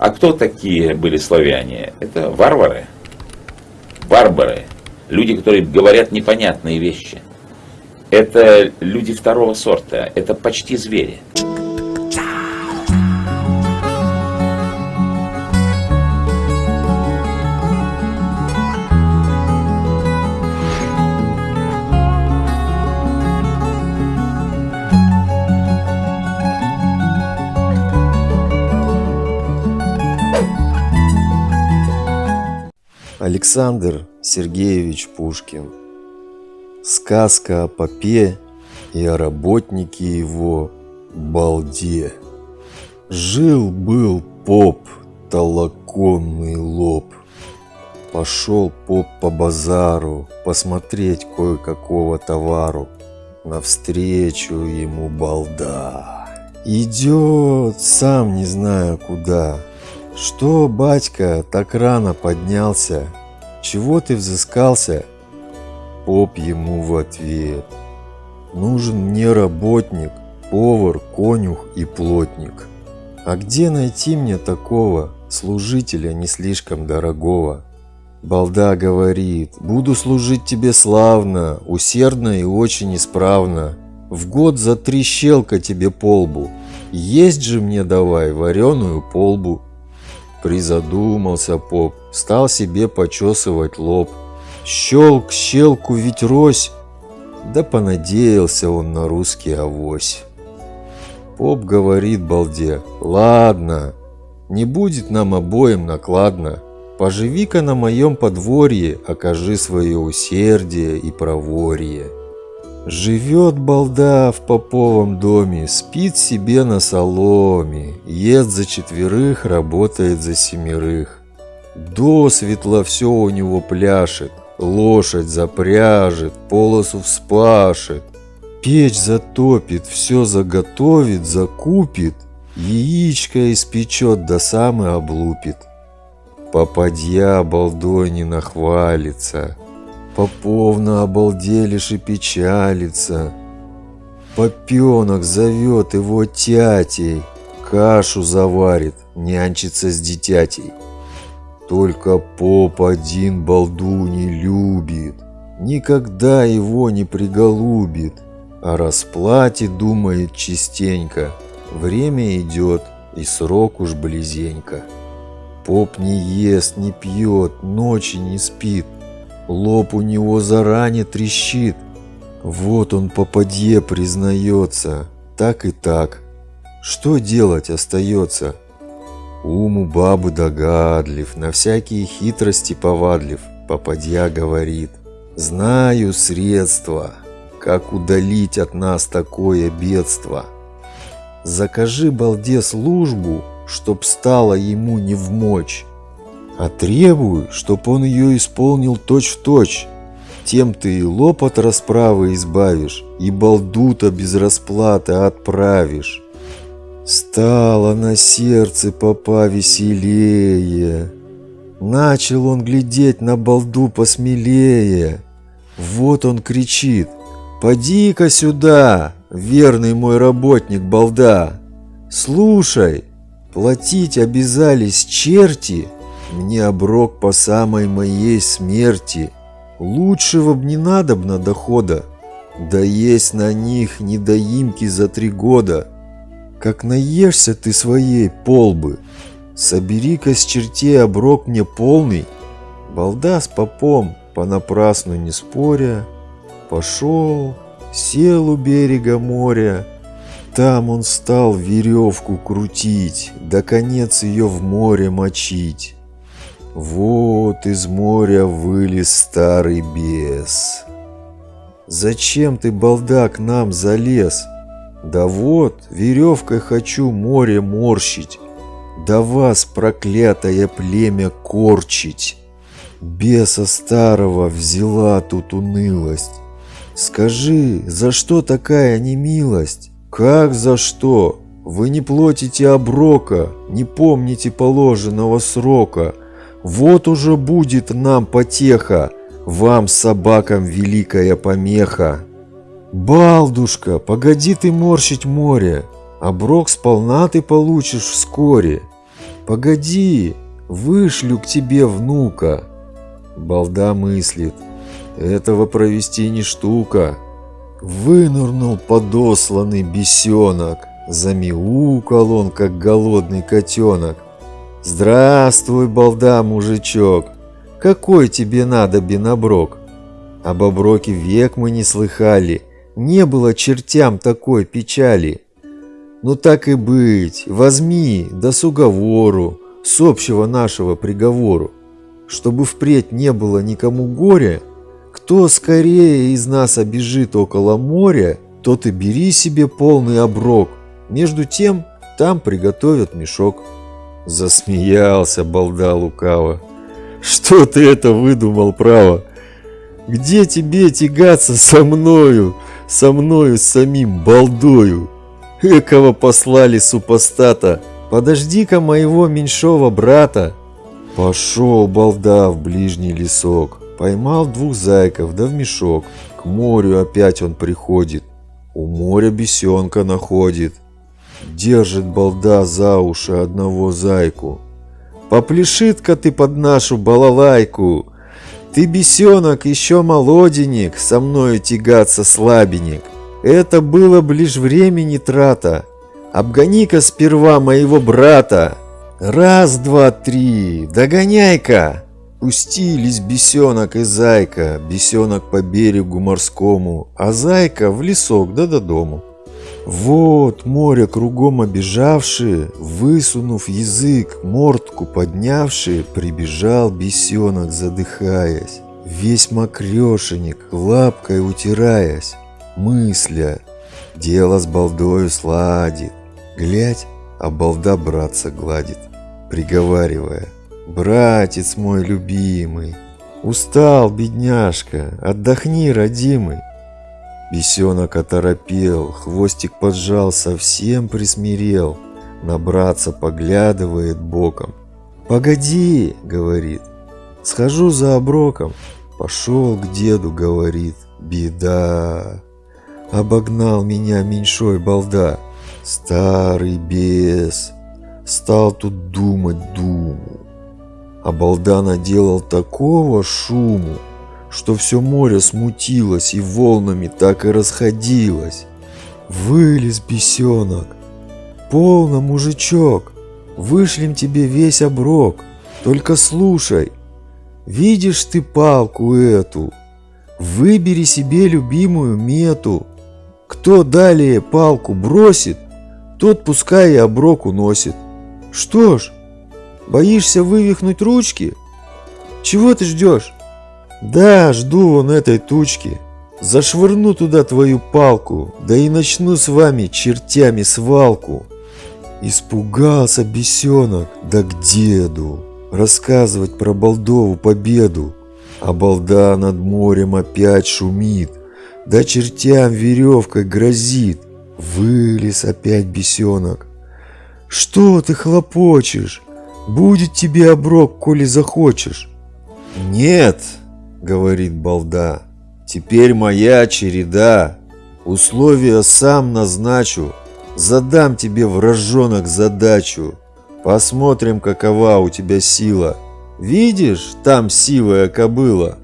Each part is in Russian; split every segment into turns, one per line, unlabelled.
А кто такие были славяне? Это варвары, барбары, люди, которые говорят непонятные вещи. Это люди второго сорта, это почти звери.
Александр Сергеевич Пушкин. Сказка о попе и о работнике его балде. Жил-был поп, толоконный лоб. Пошел поп по базару посмотреть кое-какого товару. Навстречу ему балда. Идет, сам не знаю куда. «Что, батька, так рано поднялся? Чего ты взыскался?» Поп ему в ответ. «Нужен мне работник, повар, конюх и плотник. А где найти мне такого, служителя не слишком дорогого?» Балда говорит, «Буду служить тебе славно, усердно и очень исправно. В год за три щелка тебе полбу. Есть же мне давай вареную полбу». Призадумался поп, стал себе почесывать лоб. Щелк, щелку ведь рось, да понадеялся он на русский авось. Поп говорит балде, ладно, не будет нам обоим накладно. Поживи-ка на моем подворье, окажи свое усердие и проворье. Живет балда в поповом доме, спит себе на соломе, ест за четверых, работает за семерых. До светла все у него пляшет, лошадь запряжет, полосу вспашет, печь затопит, все заготовит, закупит, яичко испечет, до самой облупит. Попадья балдой не нахвалится, Поповна обалделишь и печалится. Попенок зовет его тятей, кашу заварит, нянчится с дитятей. Только поп один балду не любит, никогда его не приголубит, о расплате думает частенько, время идет и срок уж близенько. Поп не ест, не пьет, ночи не спит, Лоб у него заранее трещит. Вот он попадье признается. Так и так. Что делать остается? Ум у бабы догадлив, на всякие хитрости повадлив, попадья говорит. Знаю средства, как удалить от нас такое бедство. Закажи балде службу, чтоб стало ему не в мочь а требую, чтоб он ее исполнил точь-в-точь. Тем ты и лоб от расправы избавишь, и балдута без расплаты отправишь. Стало на сердце попа веселее. Начал он глядеть на балду посмелее. Вот он кричит. «Поди-ка сюда, верный мой работник балда! Слушай, платить обязались черти, мне оброк по самой моей смерти. Лучшего б не надобно дохода. Да есть на них недоимки за три года. Как наешься ты своей полбы, собери-ка с чертей оброк мне полный. Балда с попом, понапрасну не споря, пошел, сел у берега моря. Там он стал веревку крутить, да конец ее в море мочить. Вот из моря вылез старый бес. Зачем ты, балда, к нам залез? Да вот, веревкой хочу море морщить, Да вас, проклятое племя, корчить. Беса старого взяла тут унылость. Скажи, за что такая немилость? Как за что? Вы не платите оброка, не помните положенного срока, вот уже будет нам потеха, вам, собакам, великая помеха. Балдушка, погоди ты морщить море, оброк сполна ты получишь вскоре. Погоди, вышлю к тебе внука. Балда мыслит, этого провести не штука. Вынырнул подосланный бесенок, замяукал он, как голодный котенок. Здравствуй, балда, мужичок, какой тебе надо биноброк? Об оброке век мы не слыхали, не было чертям такой печали. Ну так и быть, возьми, да с уговору, с общего нашего приговору, чтобы впредь не было никому горя, кто скорее из нас обежит около моря, тот и бери себе полный оброк. Между тем, там приготовят мешок. Засмеялся балда лукаво. Что ты это выдумал, право? Где тебе тягаться со мною, со мною самим балдою? Экого послали супостата, подожди-ка моего меньшого брата. Пошел балда в ближний лесок, поймал двух зайков да в мешок. К морю опять он приходит, у моря бесенка находит. Держит балда за уши одного зайку. Попляшит-ка ты под нашу балалайку. Ты, бесенок, еще молоденек, со мною тягаться слабенек. Это было б лишь времени трата. Обгони-ка сперва моего брата. Раз, два, три, догоняй-ка. Пустились бесенок и зайка, бесенок по берегу морскому, а зайка в лесок да до дому. Вот море кругом обежавшие, высунув язык, мордку поднявшие, прибежал бесенок, задыхаясь, весь мокрешенек, лапкой утираясь мысля, дело с балдою сладит. Глядь, а балда братца гладит, приговаривая, «Братец мой любимый, устал, бедняжка, отдохни, родимый». Бесенок оторопел, хвостик поджал, совсем присмирел, на братца поглядывает боком. «Погоди», — говорит, — «схожу за оброком». Пошел к деду, говорит, «Беда». Обогнал меня меньшой балда, старый бес. Стал тут думать думу. А балда наделал такого шуму, что все море смутилось и волнами так и расходилось. Вылез бесенок. Полно, мужичок, вышлем тебе весь оброк. Только слушай, видишь ты палку эту? Выбери себе любимую мету. Кто далее палку бросит, тот пускай и оброк уносит. Что ж, боишься вывихнуть ручки? Чего ты ждешь? Да, жду вон этой тучки. Зашвырну туда твою палку, да и начну с вами чертями свалку. Испугался бесенок, да к деду, рассказывать про Балдову победу. А балда над морем опять шумит, да чертям веревкой грозит. Вылез опять бесенок. Что ты хлопочешь? Будет тебе оброк, коли захочешь. Нет, говорит балда, теперь моя череда. Условия сам назначу, задам тебе вражонок задачу. Посмотрим, какова у тебя сила. Видишь, там сивая кобыла.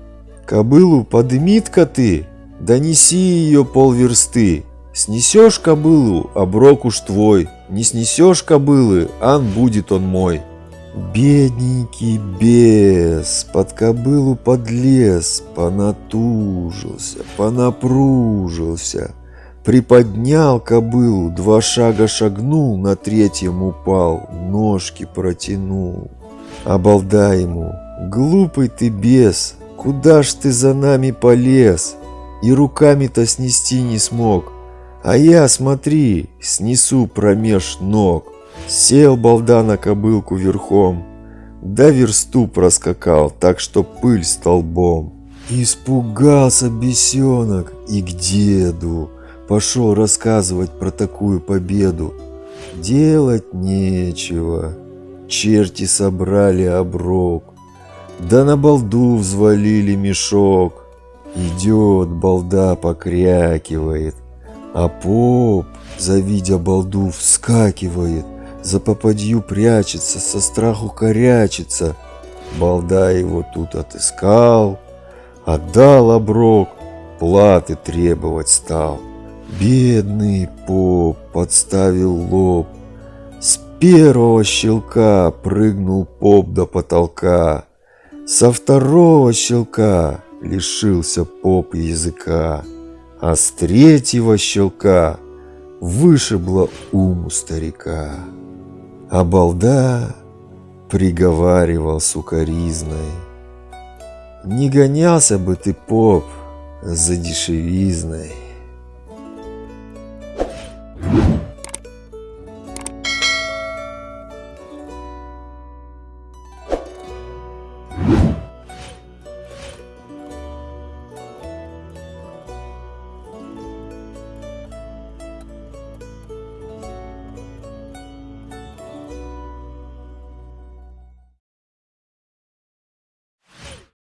Кобылу подымит-ка ты, Донеси ее полверсты. Снесешь кобылу, оброк уж твой. Не снесешь кобылы, ан будет он мой. Бедненький бес под кобылу подлез, понатужился, понапружился. Приподнял кобылу, два шага шагнул, на третьем упал, ножки протянул. Обалда ему, глупый ты бес, куда ж ты за нами полез? и руками-то снести не смог. А я, смотри, снесу промеж ног. Сел балда на кобылку верхом, да версту проскакал, так что пыль столбом. Испугался бесенок и к деду пошел рассказывать про такую победу. Делать нечего, черти собрали оброк, да на балду взвалили мешок. Идет, балда покрякивает, а поп, завидя балду, вскакивает, за попадью прячется, со страху корячится. Балда его тут отыскал, отдал оброк, платы требовать стал. Бедный поп подставил лоб, с первого щелка прыгнул поп до потолка, со второго щелка лишился поп языка, а с третьего щелка вышибло ум старика. А балда приговаривал сукоризной. Не гонялся бы ты, поп, за дешевизной.